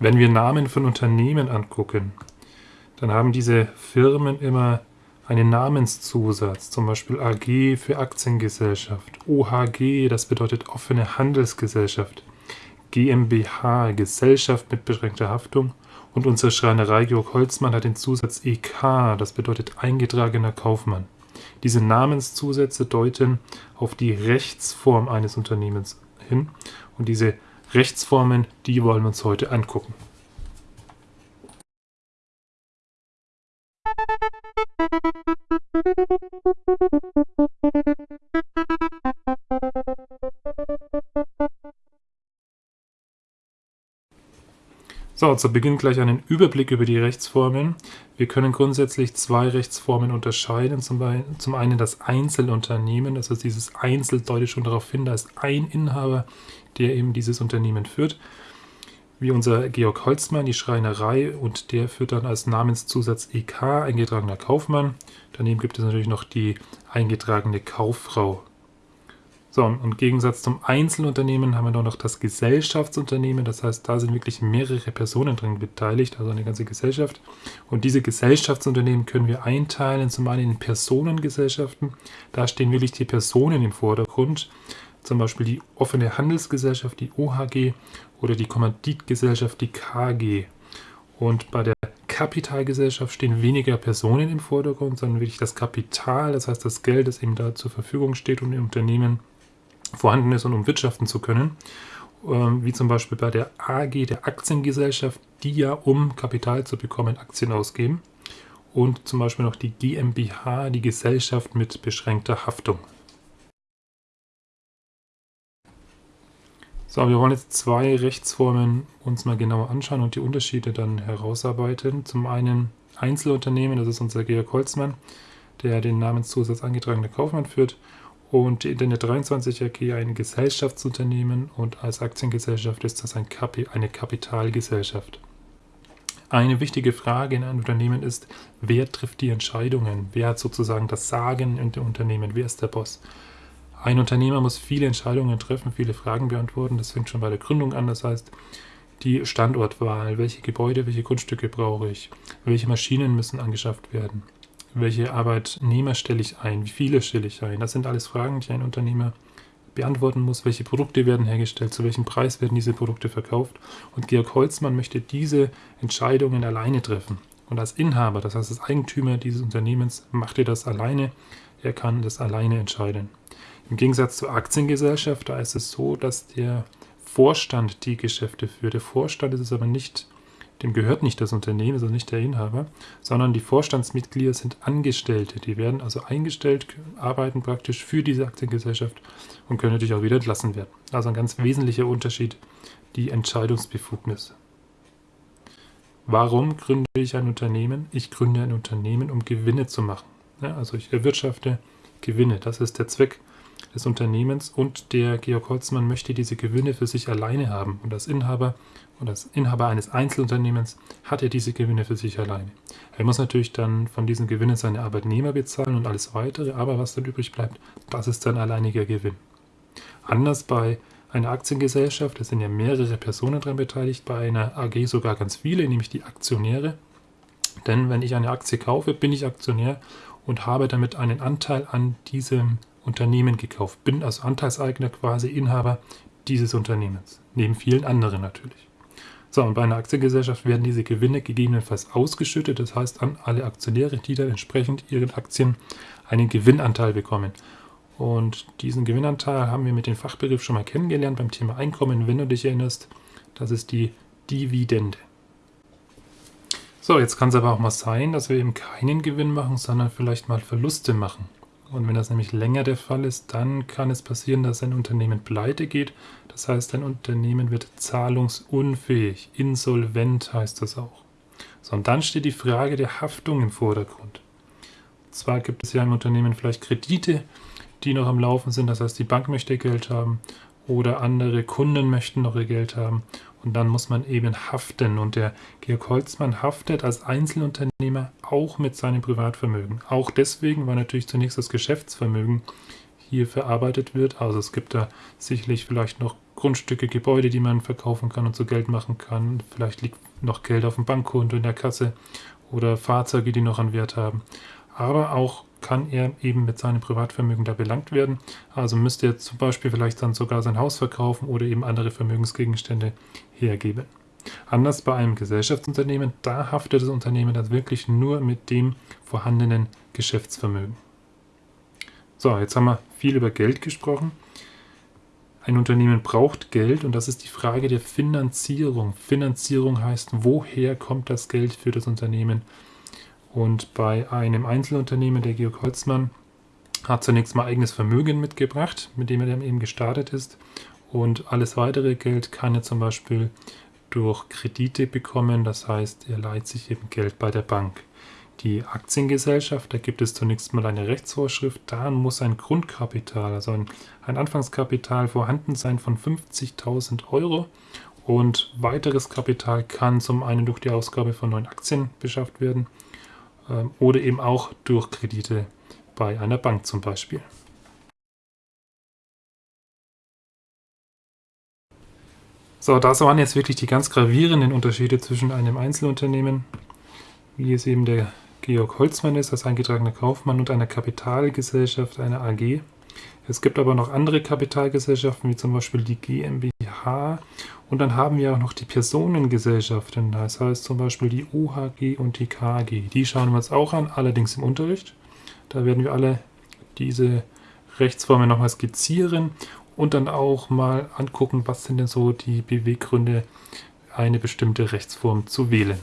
Wenn wir Namen von Unternehmen angucken, dann haben diese Firmen immer einen Namenszusatz, zum Beispiel AG für Aktiengesellschaft, OHG, das bedeutet offene Handelsgesellschaft, GmbH, Gesellschaft mit beschränkter Haftung und unsere Schreinerei Georg Holzmann hat den Zusatz EK, das bedeutet eingetragener Kaufmann. Diese Namenszusätze deuten auf die Rechtsform eines Unternehmens hin und diese Rechtsformen, die wollen wir uns heute angucken. So, zu Beginn gleich einen Überblick über die Rechtsformen. Wir können grundsätzlich zwei Rechtsformen unterscheiden. Zum, zum einen das Einzelunternehmen, das heißt dieses Einzel deutet schon darauf hin, da ist ein Inhaber, der eben dieses Unternehmen führt. Wie unser Georg Holzmann, die Schreinerei und der führt dann als Namenszusatz EK, eingetragener Kaufmann. Daneben gibt es natürlich noch die eingetragene Kauffrau. So, im Gegensatz zum Einzelunternehmen haben wir noch das Gesellschaftsunternehmen. Das heißt, da sind wirklich mehrere Personen drin beteiligt, also eine ganze Gesellschaft. Und diese Gesellschaftsunternehmen können wir einteilen, zum einen in Personengesellschaften. Da stehen wirklich die Personen im Vordergrund. Zum Beispiel die offene Handelsgesellschaft, die OHG, oder die Kommanditgesellschaft, die KG. Und bei der Kapitalgesellschaft stehen weniger Personen im Vordergrund, sondern wirklich das Kapital, das heißt das Geld, das eben da zur Verfügung steht, um im Unternehmen vorhanden ist und um wirtschaften zu können. Ähm, wie zum Beispiel bei der AG, der Aktiengesellschaft, die ja, um Kapital zu bekommen, Aktien ausgeben. Und zum Beispiel noch die GmbH, die Gesellschaft mit beschränkter Haftung. So, wir wollen jetzt zwei Rechtsformen uns mal genauer anschauen und die Unterschiede dann herausarbeiten. Zum einen Einzelunternehmen, das ist unser Georg Holzmann, der den Namenszusatz angetragener Kaufmann führt und Internet 23 AG ein Gesellschaftsunternehmen und als Aktiengesellschaft ist das ein Kapi eine Kapitalgesellschaft. Eine wichtige Frage in einem Unternehmen ist, wer trifft die Entscheidungen? Wer hat sozusagen das Sagen in dem Unternehmen? Wer ist der Boss? Ein Unternehmer muss viele Entscheidungen treffen, viele Fragen beantworten. Das fängt schon bei der Gründung an. Das heißt, die Standortwahl, welche Gebäude, welche Grundstücke brauche ich, welche Maschinen müssen angeschafft werden, welche Arbeitnehmer stelle ich ein? Wie viele stelle ich ein? Das sind alles Fragen, die ein Unternehmer beantworten muss. Welche Produkte werden hergestellt? Zu welchem Preis werden diese Produkte verkauft? Und Georg Holzmann möchte diese Entscheidungen alleine treffen. Und als Inhaber, das heißt als Eigentümer dieses Unternehmens, macht er das alleine. Er kann das alleine entscheiden. Im Gegensatz zur Aktiengesellschaft, da ist es so, dass der Vorstand die Geschäfte führt. Der Vorstand ist es aber nicht dem gehört nicht das Unternehmen, also nicht der Inhaber, sondern die Vorstandsmitglieder sind Angestellte. Die werden also eingestellt, arbeiten praktisch für diese Aktiengesellschaft und können natürlich auch wieder entlassen werden. Also ein ganz wesentlicher Unterschied, die Entscheidungsbefugnis. Warum gründe ich ein Unternehmen? Ich gründe ein Unternehmen, um Gewinne zu machen. Ja, also ich erwirtschafte Gewinne. Das ist der Zweck des Unternehmens und der Georg Holzmann möchte diese Gewinne für sich alleine haben. Und als Inhaber und als Inhaber eines Einzelunternehmens hat er diese Gewinne für sich alleine. Er muss natürlich dann von diesen Gewinnen seine Arbeitnehmer bezahlen und alles weitere, aber was dann übrig bleibt, das ist sein alleiniger Gewinn. Anders bei einer Aktiengesellschaft, da sind ja mehrere Personen daran beteiligt, bei einer AG sogar ganz viele, nämlich die Aktionäre. Denn wenn ich eine Aktie kaufe, bin ich Aktionär und habe damit einen Anteil an diesem Unternehmen gekauft, bin also Anteilseigner quasi Inhaber dieses Unternehmens, neben vielen anderen natürlich. So, und bei einer Aktiengesellschaft werden diese Gewinne gegebenenfalls ausgeschüttet, das heißt an alle Aktionäre, die dann entsprechend ihren Aktien einen Gewinnanteil bekommen. Und diesen Gewinnanteil haben wir mit dem Fachbegriff schon mal kennengelernt beim Thema Einkommen, wenn du dich erinnerst. Das ist die Dividende. So, jetzt kann es aber auch mal sein, dass wir eben keinen Gewinn machen, sondern vielleicht mal Verluste machen. Und wenn das nämlich länger der Fall ist, dann kann es passieren, dass ein Unternehmen pleite geht. Das heißt, ein Unternehmen wird zahlungsunfähig, insolvent heißt das auch. So, und dann steht die Frage der Haftung im Vordergrund. Und zwar gibt es ja im Unternehmen vielleicht Kredite, die noch am Laufen sind. Das heißt, die Bank möchte Geld haben oder andere Kunden möchten noch ihr Geld haben. Und dann muss man eben haften. Und der Georg Holzmann haftet als Einzelunternehmer auch mit seinem Privatvermögen. Auch deswegen, weil natürlich zunächst das Geschäftsvermögen hier verarbeitet wird. Also es gibt da sicherlich vielleicht noch Grundstücke, Gebäude, die man verkaufen kann und zu Geld machen kann. Vielleicht liegt noch Geld auf dem Bankkonto in der Kasse oder Fahrzeuge, die noch einen Wert haben. Aber auch kann er eben mit seinem Privatvermögen da belangt werden. Also müsste er zum Beispiel vielleicht dann sogar sein Haus verkaufen oder eben andere Vermögensgegenstände hergeben. Anders bei einem Gesellschaftsunternehmen, da haftet das Unternehmen dann wirklich nur mit dem vorhandenen Geschäftsvermögen. So, jetzt haben wir viel über Geld gesprochen. Ein Unternehmen braucht Geld und das ist die Frage der Finanzierung. Finanzierung heißt, woher kommt das Geld für das Unternehmen? Und bei einem Einzelunternehmen, der Georg Holzmann, hat zunächst mal eigenes Vermögen mitgebracht, mit dem er dann eben gestartet ist. Und alles weitere Geld kann er zum Beispiel durch Kredite bekommen. Das heißt, er leiht sich eben Geld bei der Bank. Die Aktiengesellschaft, da gibt es zunächst mal eine Rechtsvorschrift. Da muss ein Grundkapital, also ein, ein Anfangskapital vorhanden sein von 50.000 Euro. Und weiteres Kapital kann zum einen durch die Ausgabe von neuen Aktien beschafft werden oder eben auch durch Kredite bei einer Bank zum Beispiel. So, das waren jetzt wirklich die ganz gravierenden Unterschiede zwischen einem Einzelunternehmen, wie es eben der Georg Holzmann ist, als eingetragener Kaufmann, und einer Kapitalgesellschaft, einer AG. Es gibt aber noch andere Kapitalgesellschaften, wie zum Beispiel die GmbH. Und dann haben wir auch noch die Personengesellschaften, das heißt zum Beispiel die OHG und die KG. Die schauen wir uns auch an, allerdings im Unterricht. Da werden wir alle diese Rechtsformen nochmal skizzieren und dann auch mal angucken, was sind denn so die Beweggründe, eine bestimmte Rechtsform zu wählen.